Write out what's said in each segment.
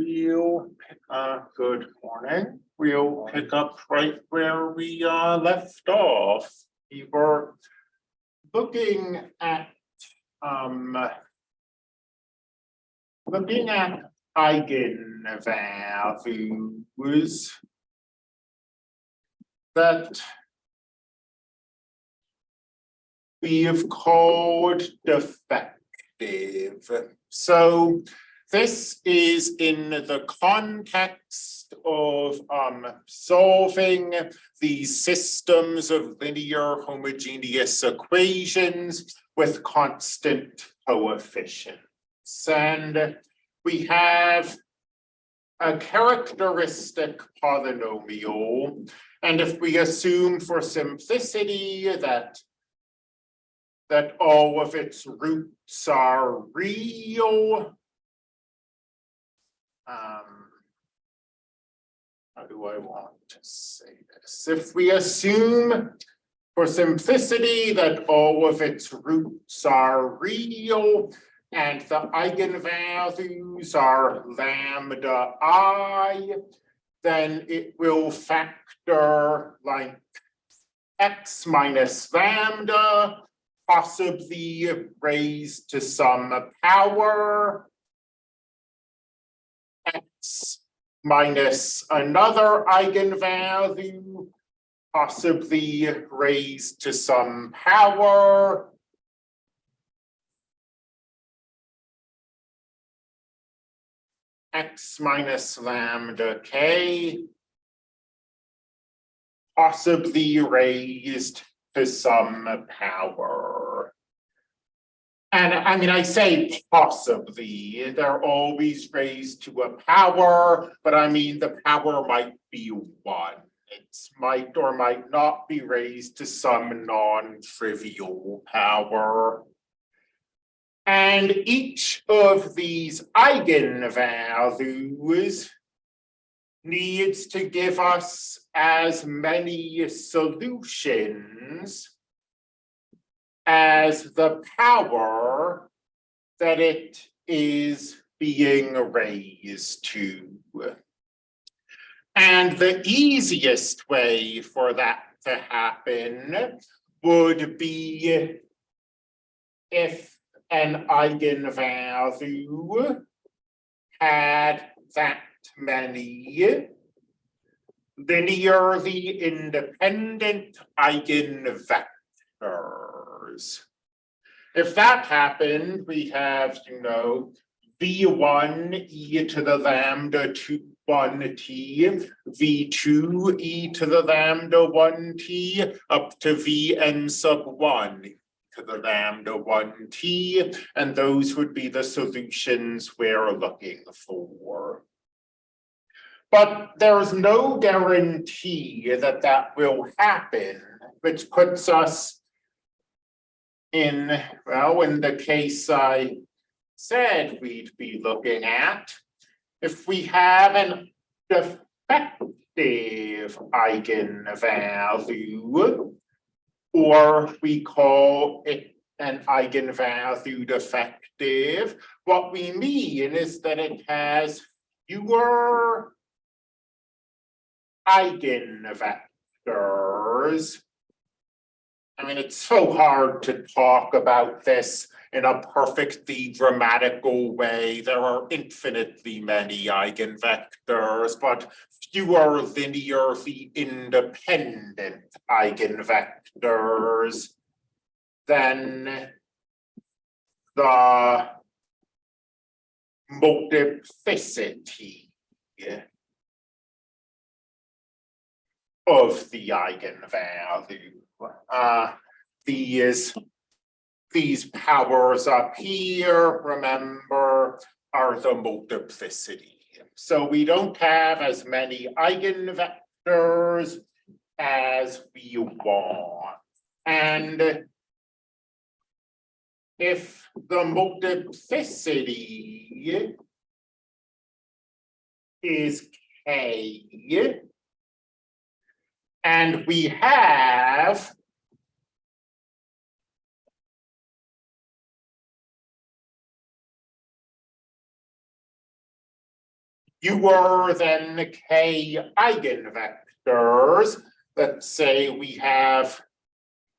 We'll, pick- uh, good morning. We'll pick up right where we, uh, left off. We were looking at, um, looking at eigenvalues that we have called defective. So this is in the context of um solving these systems of linear homogeneous equations with constant coefficients. And we have a characteristic polynomial. And if we assume for simplicity that that all of its roots are real, um. How do I want to say this? If we assume for simplicity that all of its roots are real and the eigenvalues are lambda i, then it will factor like x minus lambda, possibly raised to some power minus another eigenvalue, possibly raised to some power. x minus lambda k. Possibly raised to some power. And I mean, I say possibly, they're always raised to a power, but I mean, the power might be one. It's might or might not be raised to some non-trivial power. And each of these eigenvalues needs to give us as many solutions as the power that it is being raised to. And the easiest way for that to happen would be if an eigenvalue had that many linearly independent eigenvectors. If that happened, we have, you know, v one e to the lambda two one t, v two e to the lambda one t, up to v n sub one to the lambda one t, and those would be the solutions we're looking for. But there's no guarantee that that will happen, which puts us in, well, in the case I said we'd be looking at, if we have an defective eigenvalue, or we call it an eigenvalue defective, what we mean is that it has fewer eigenvectors. I mean, it's so hard to talk about this in a perfectly grammatical way. There are infinitely many eigenvectors, but fewer linearly independent eigenvectors than the multiplicity of the eigenvalue. Uh, these, these powers up here, remember, are the multiplicity. So we don't have as many eigenvectors as we want. And if the multiplicity is k, and we have fewer than k eigenvectors. Let's say we have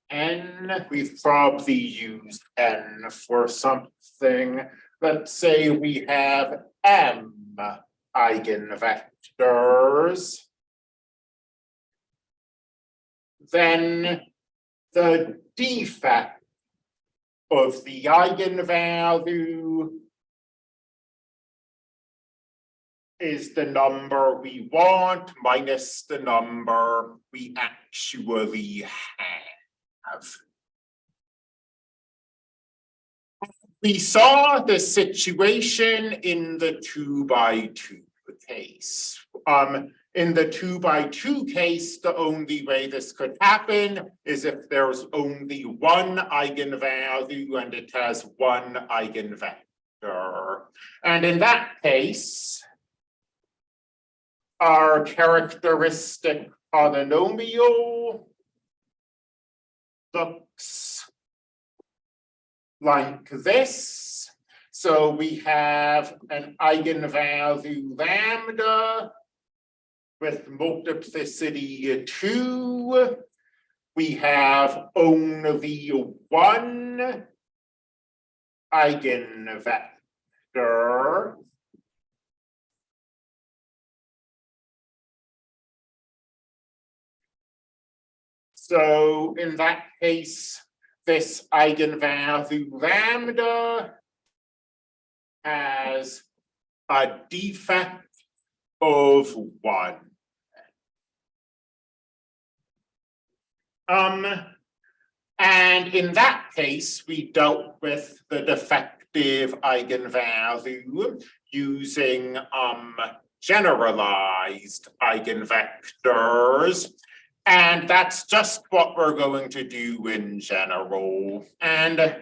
n, we've probably used n for something. Let's say we have m eigenvectors. Then the defect of the eigenvalue is the number we want minus the number we actually have. We saw the situation in the two by two case. Um, in the two by two case, the only way this could happen is if there's only one eigenvalue and it has one eigenvector. And in that case, our characteristic polynomial looks like this. So we have an eigenvalue lambda with multiplicity two. We have only one eigenvector. So in that case, this eigenvalue lambda has a defect of one. Um, and in that case, we dealt with the defective eigenvalue using um generalized eigenvectors. And that's just what we're going to do in general. And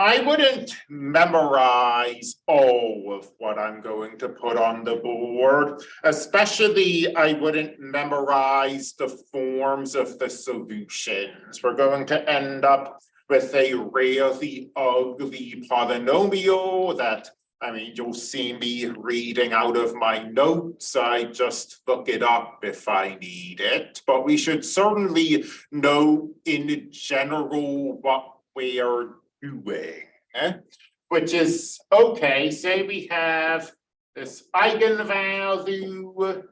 I wouldn't memorize all of what I'm going to put on the board. Especially, I wouldn't memorize the forms of the solutions. We're going to end up with a really ugly polynomial that I mean, you'll see me reading out of my notes. I just look it up if I need it, but we should certainly know in general what we are doing. eh? Which is, okay, say we have this eigenvalue.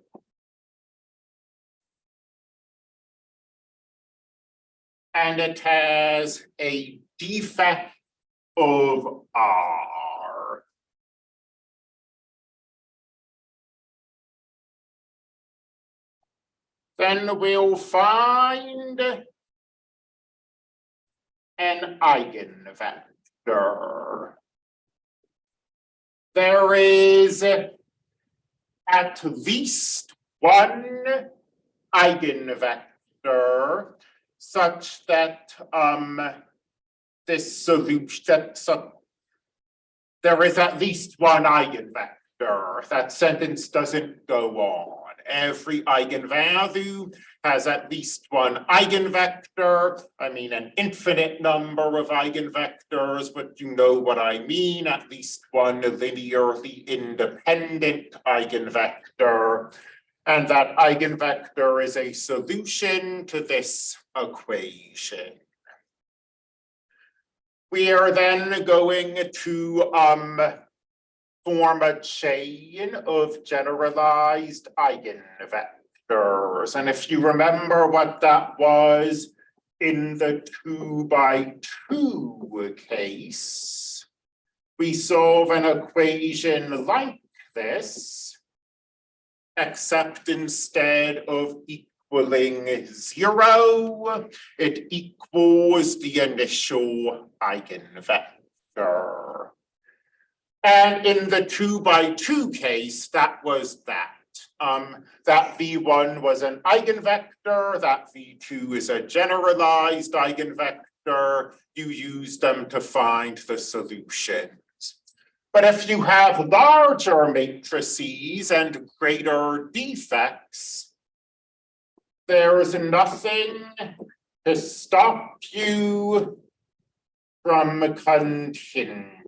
And it has a defect of R. Then we'll find an eigenvector. There is at least one eigenvector such that um this solution so there is at least one eigenvector. That sentence doesn't go on. Every eigenvalue has at least one eigenvector. I mean, an infinite number of eigenvectors, but you know what I mean, at least one linearly independent eigenvector. And that eigenvector is a solution to this equation. We are then going to um form a chain of generalized eigenvectors. And if you remember what that was in the two by two case, we solve an equation like this, except instead of equaling zero, it equals the initial eigenvector. And in the two by two case, that was that. Um, that V one was an eigenvector, that V two is a generalized eigenvector. You use them to find the solutions. But if you have larger matrices and greater defects, there is nothing to stop you from continuing.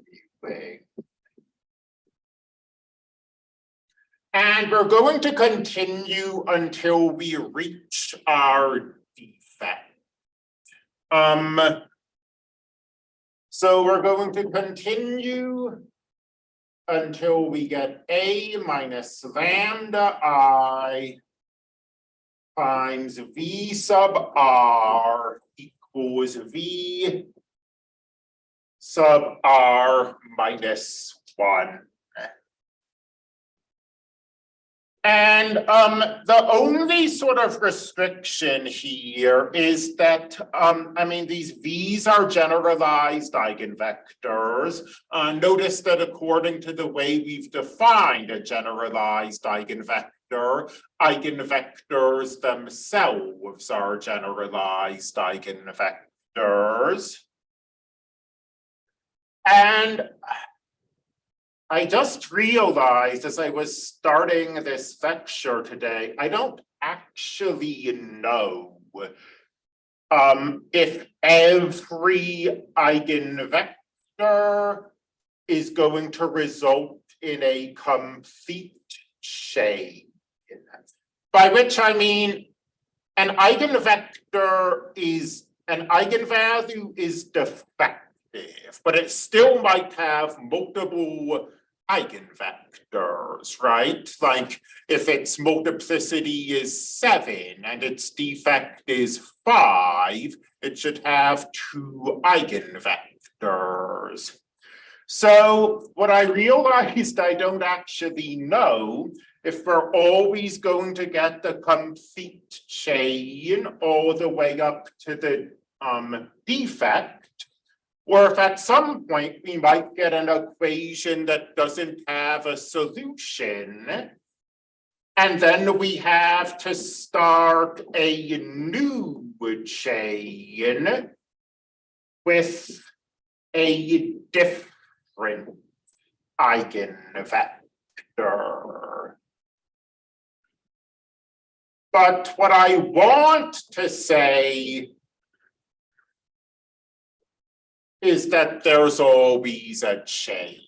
And we're going to continue until we reach our defect. Um. So we're going to continue until we get A minus lambda I times V sub R equals V sub R minus one. And um, the only sort of restriction here is that, um, I mean, these V's are generalized eigenvectors. Uh, notice that according to the way we've defined a generalized eigenvector, eigenvectors themselves are generalized eigenvectors. And I just realized as I was starting this lecture today, I don't actually know um, if every eigenvector is going to result in a complete chain. By which I mean an eigenvector is an eigenvalue is defective, but it still might have multiple eigenvectors, right? Like if its multiplicity is seven and its defect is five, it should have two eigenvectors. So what I realized I don't actually know if we're always going to get the complete chain all the way up to the um defect or if at some point we might get an equation that doesn't have a solution. And then we have to start a new chain with a different eigenvector. But what I want to say is that there's always a chain.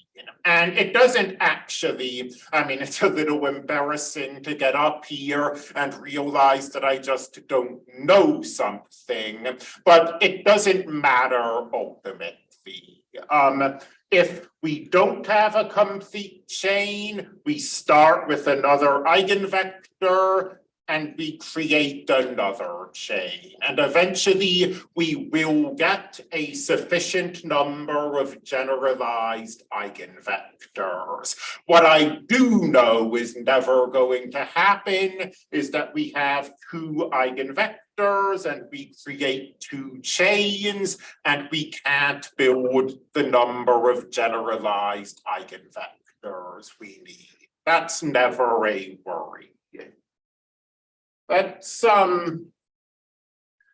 And it doesn't actually, I mean, it's a little embarrassing to get up here and realize that I just don't know something, but it doesn't matter ultimately. Um, if we don't have a complete chain, we start with another eigenvector and we create another chain. And eventually we will get a sufficient number of generalized eigenvectors. What I do know is never going to happen is that we have two eigenvectors and we create two chains and we can't build the number of generalized eigenvectors we need. That's never a worry. Let's um.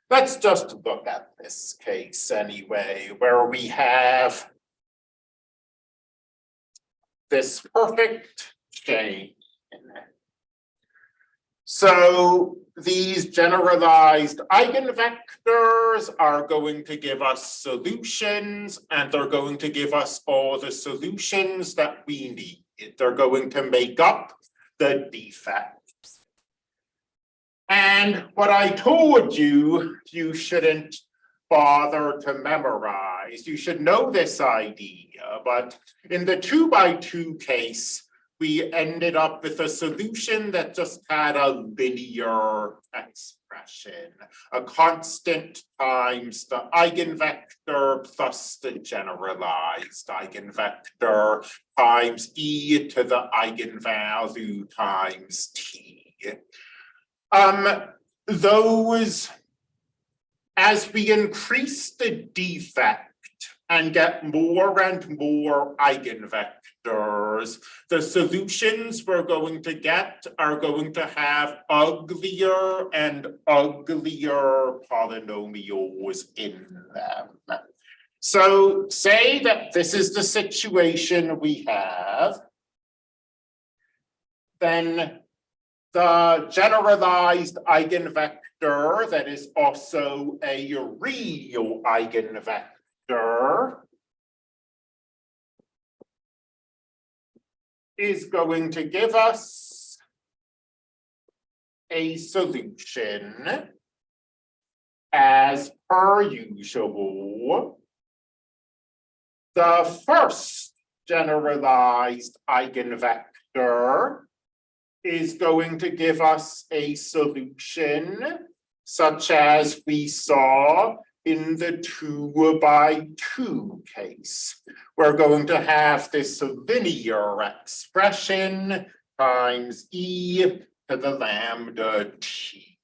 Let's just look at this case anyway, where we have. This perfect chain. So these generalized eigenvectors are going to give us solutions and they're going to give us all the solutions that we need. They're going to make up the defect. And what I told you, you shouldn't bother to memorize. You should know this idea, but in the two by two case, we ended up with a solution that just had a linear expression, a constant times the eigenvector plus the generalized eigenvector times e to the eigenvalue times t. Um, those, as we increase the defect and get more and more eigenvectors, the solutions we're going to get are going to have uglier and uglier polynomials in them. So say that this is the situation we have, then the generalized eigenvector that is also a real eigenvector is going to give us a solution as per usual. The first generalized eigenvector is going to give us a solution such as we saw in the two by two case. We're going to have this linear expression times e to the lambda t.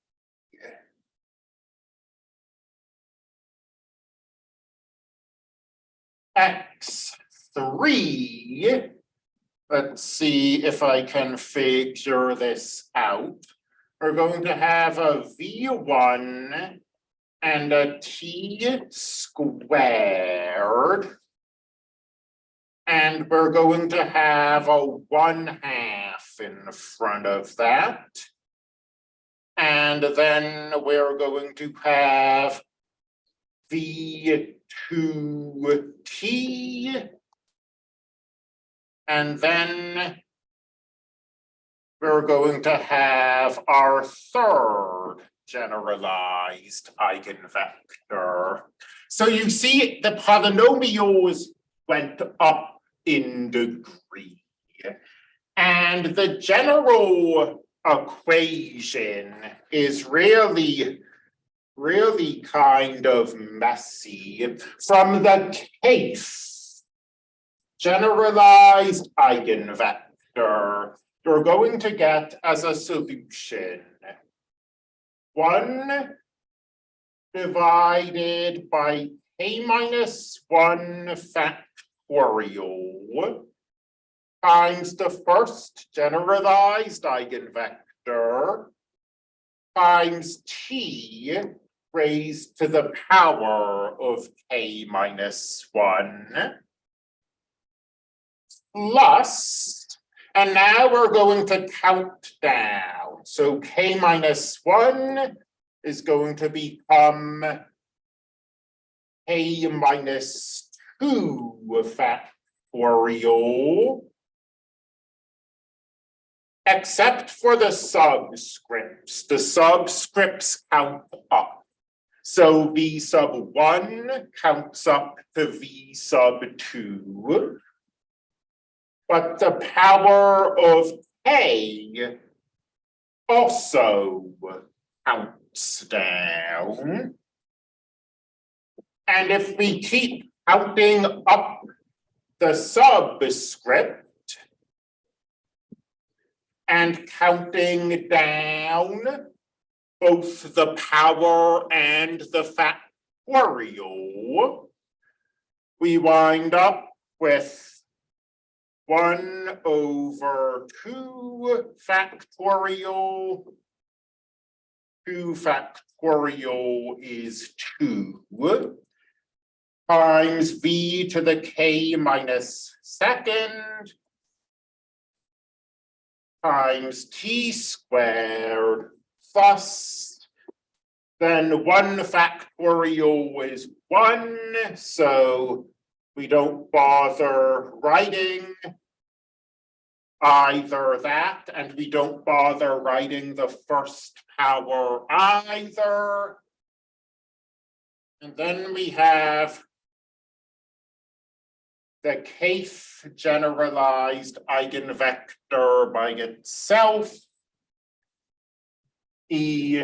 X three. Let's see if I can figure this out. We're going to have a V one and a T squared. And we're going to have a one half in front of that. And then we're going to have V two T. And then we're going to have our third generalized eigenvector. So you see the polynomials went up in degree. And the general equation is really, really kind of messy from the case. Generalized eigenvector, you're going to get as a solution one divided by a minus one factorial times the first generalized eigenvector times t raised to the power of k minus one plus, and now we're going to count down. So k minus one is going to become k minus two factorial. Except for the subscripts, the subscripts count up. So V sub one counts up to V sub two. But the power of K also counts down. And if we keep counting up the subscript and counting down both the power and the factorial, we wind up with one over two factorial. Two factorial is two. Times v to the k minus second. Times t squared plus. Then one factorial is one, so we don't bother writing either that, and we don't bother writing the first power either. And then we have the kth generalized eigenvector by itself, e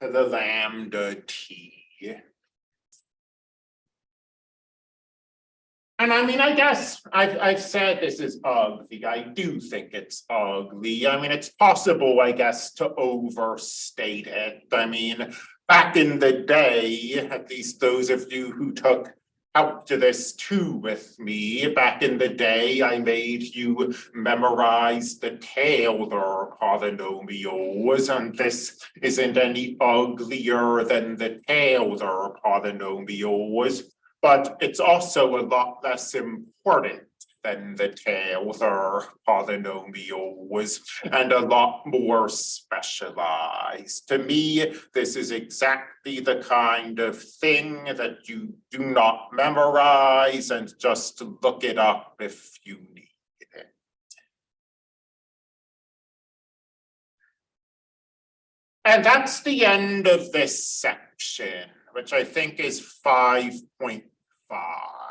to the lambda t. And I mean, I guess I've, I've said this is ugly. I do think it's ugly. I mean, it's possible, I guess, to overstate it. I mean, back in the day, at least those of you who took out to this too with me. Back in the day, I made you memorize the Taylor polynomials, and this isn't any uglier than the Taylor polynomials but it's also a lot less important than the Taylor polynomials and a lot more specialized. To me, this is exactly the kind of thing that you do not memorize and just look it up if you need. it. And that's the end of this section, which I think is 5.2 far.